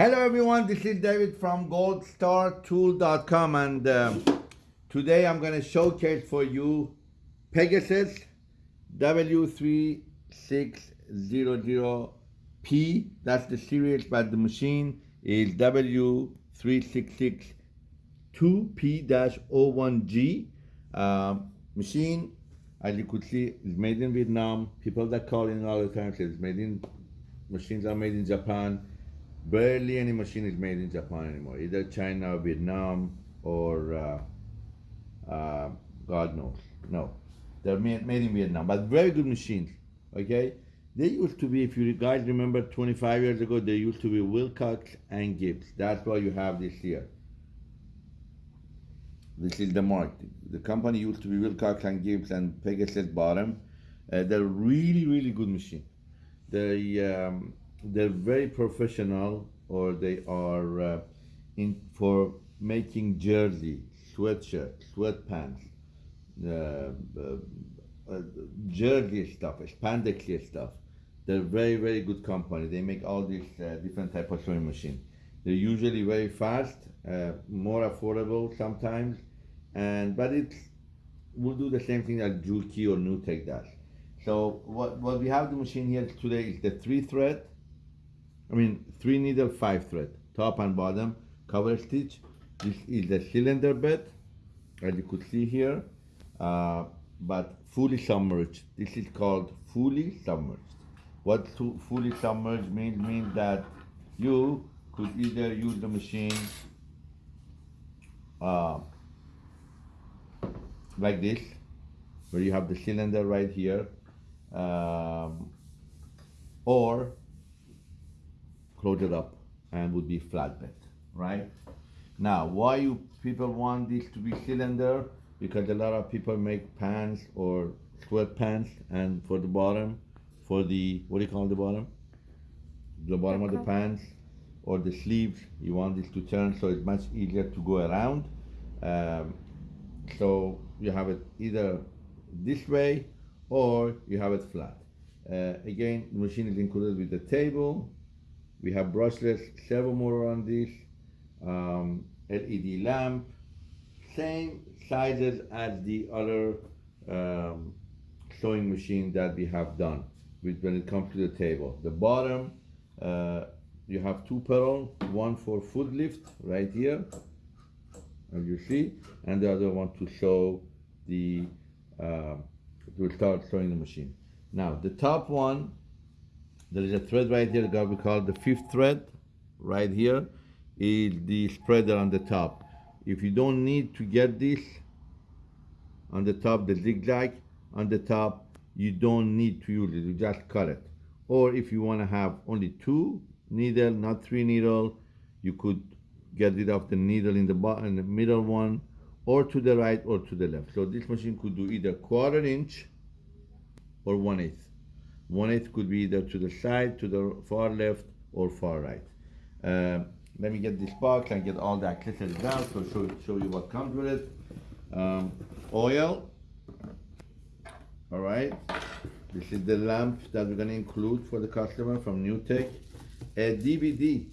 Hello everyone, this is David from goldstartool.com and um, today I'm going to showcase for you Pegasus W3600P. That's the series, but the machine is W3662P-01G. Um, machine, as you could see, is made in Vietnam. People that call in all the time say it's made in, machines are made in Japan barely any machine is made in Japan anymore, either China Vietnam or uh, uh, God knows. No, they're made, made in Vietnam, but very good machines. Okay, they used to be, if you guys remember, 25 years ago, they used to be Willcox and Gibbs. That's why you have this here. This is the mark. The company used to be Willcox and Gibbs and Pegasus bottom. Uh, they're really, really good machine. They um, they're very professional or they are uh, in for making jersey, sweatshirt, sweatpants, uh, uh, uh jersey stuff, spandex stuff. They're very very good company. They make all these uh, different type of sewing machine. They're usually very fast, uh, more affordable sometimes, and but it's will do the same thing that Juki or NewTek does. So what, what we have the machine here today is the three thread I mean three needle five thread. Top and bottom cover stitch. This is the cylinder bed as you could see here uh, but fully submerged. This is called fully submerged. What fully submerged means means that you could either use the machine uh, like this where you have the cylinder right here um, or close it up and would be flatbed, right? Now, why you people want this to be cylinder? Because a lot of people make pants or sweatpants and for the bottom, for the, what do you call the bottom? The bottom of the pants or the sleeves, you want this to turn so it's much easier to go around. Um, so you have it either this way or you have it flat. Uh, again, the machine is included with the table, we have brushless servo motor on this, um, LED lamp, same sizes as the other um, sewing machine that we have done with when it comes to the table. The bottom, uh, you have two pedal, one for foot lift right here, as you see, and the other one to show the, uh, to start sewing the machine. Now, the top one there is a thread right here that we call the fifth thread. Right here is the spreader on the top. If you don't need to get this on the top the zigzag on the top you don't need to use it. You just cut it. Or if you want to have only two needle not three needle you could get rid of the needle in the bottom in the middle one or to the right or to the left. So this machine could do either quarter inch or one eighth one eighth could be either to the side, to the far left, or far right. Uh, let me get this box and get all the accessories out so show, show you what comes with it. Um, oil, all right. This is the lamp that we're gonna include for the customer from NewTek. A DVD,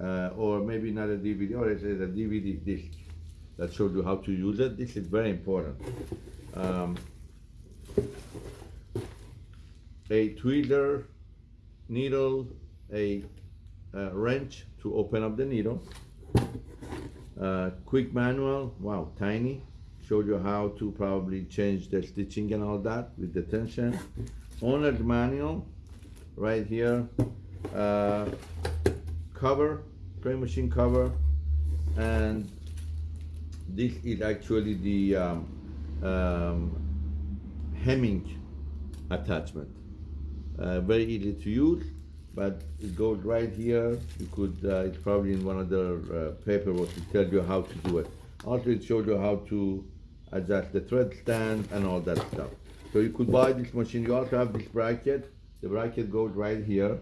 uh, or maybe not a DVD, or it's a DVD disc that shows you how to use it. This is very important. Um, a tweezer needle, a, a wrench to open up the needle, uh, quick manual, wow, tiny, showed you how to probably change the stitching and all that with the tension. Owner's manual, right here, uh, cover, spray machine cover, and this is actually the um, um, hemming attachment uh, very easy to use but it goes right here. You could uh, it's probably in one of the uh, paperwork to tell you how to do it. Also it shows you how to adjust the thread stand and all that stuff. So you could buy this machine. You also have this bracket. The bracket goes right here.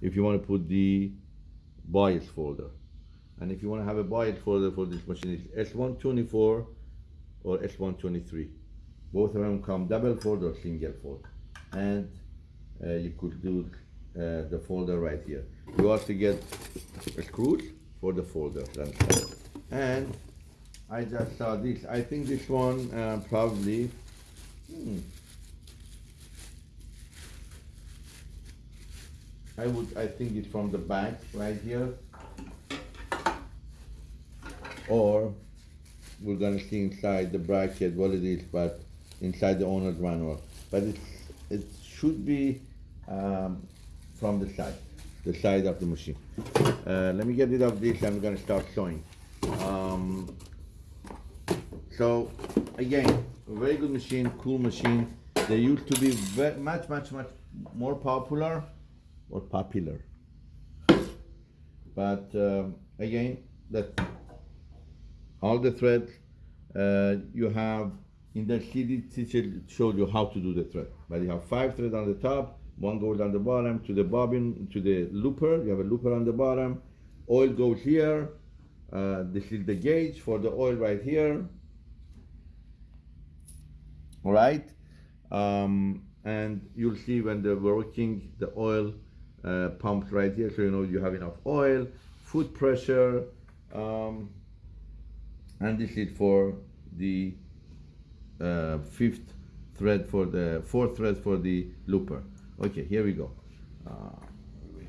If you want to put the bias folder. And if you want to have a bias folder for this machine it's S124 or S123 both of them come double fold or single fold and uh, you could do uh, the folder right here. You also get a screws for the folder. And I just saw this. I think this one uh, probably. Hmm, I would. I think it's from the back right here. Or we're gonna see inside the bracket what it is, but inside the owner's manual. But it's it should be um, from the side, the side of the machine. Uh, let me get rid of this. I'm gonna start showing. Um, so again, very good machine, cool machine. They used to be very, much, much, much more popular or popular. But um, again, that all the threads uh, you have in the CD teacher showed you how to do the thread. But you have five threads on the top, one goes on the bottom to the bobbin to the looper. You have a looper on the bottom. Oil goes here. Uh, this is the gauge for the oil right here. All right, um, and you'll see when they're working the oil uh, pumps right here, so you know you have enough oil, foot pressure. Um, and this is for the uh, fifth thread for the fourth thread for the looper. Okay here we go. Uh,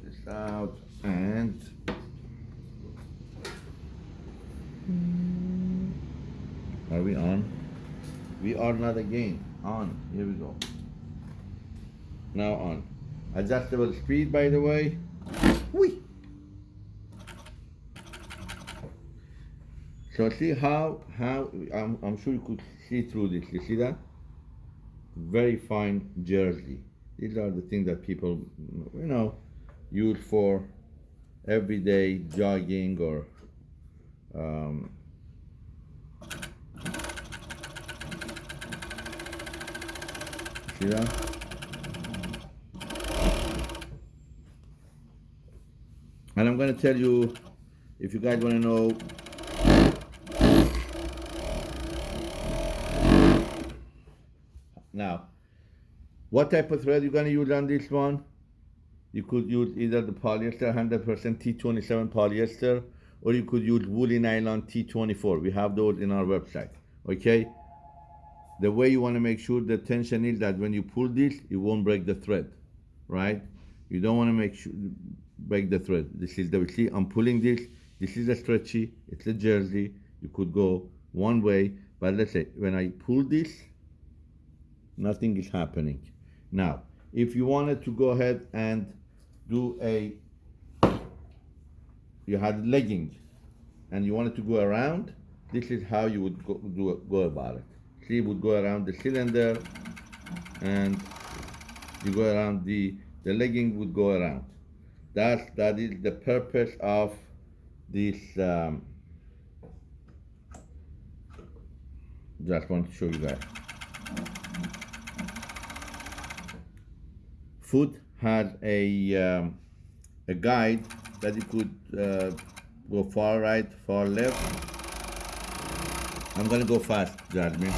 this out and are we on? We are not again. On here we go. Now on. Adjustable speed by the way. Whee! So see how, how I'm, I'm sure you could see through this. You see that? Very fine jersey. These are the things that people, you know, use for everyday jogging or um, see that? And I'm going to tell you, if you guys want to know Now, what type of thread you're gonna use on this one? You could use either the polyester 100% T27 polyester or you could use woolly nylon T24. We have those in our website, okay? The way you wanna make sure the tension is that when you pull this, it won't break the thread, right? You don't wanna make sure, break the thread. This is the, see, I'm pulling this. This is a stretchy, it's a jersey. You could go one way, but let's say when I pull this, nothing is happening. Now, if you wanted to go ahead and do a, you had legging and you wanted to go around, this is how you would go, do, go about it. See, you would go around the cylinder and you go around the, the legging would go around. That's, that is the purpose of this, um, just want to show you guys. Foot had a, um, a guide that you could uh, go far right, far left. I'm gonna go fast, Jasmine.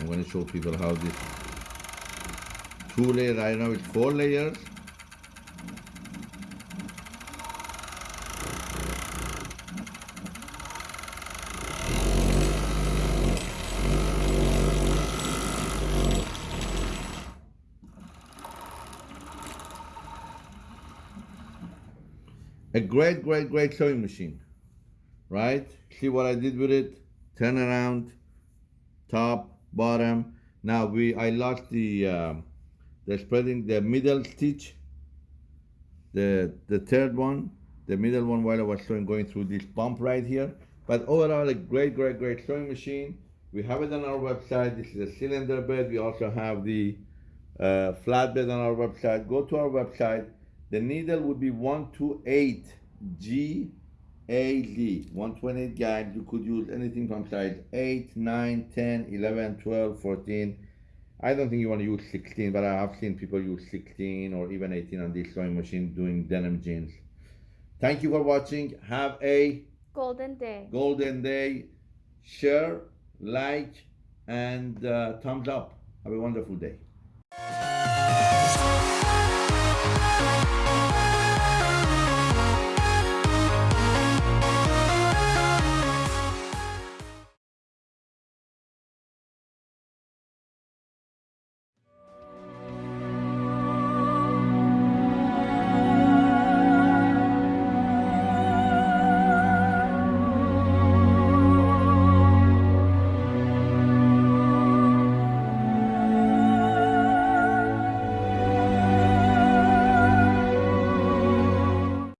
I'm gonna show people how this two layer, I know it's four layers. A great, great, great sewing machine, right? See what I did with it? Turn around, top, bottom. Now we, I lost the, uh, the spreading, the middle stitch, the, the third one, the middle one while I was sewing, going through this bump right here. But overall, a great, great, great sewing machine. We have it on our website. This is a cylinder bed. We also have the uh, flatbed on our website. Go to our website the needle would be 128 G A Z 128 guide. You could use anything from size 8, 9, 10, 11, 12, 14. I don't think you want to use 16, but I have seen people use 16 or even 18 on this sewing machine doing denim jeans. Thank you for watching. Have a golden day. Golden day. Share, like, and uh, thumbs up. Have a wonderful day.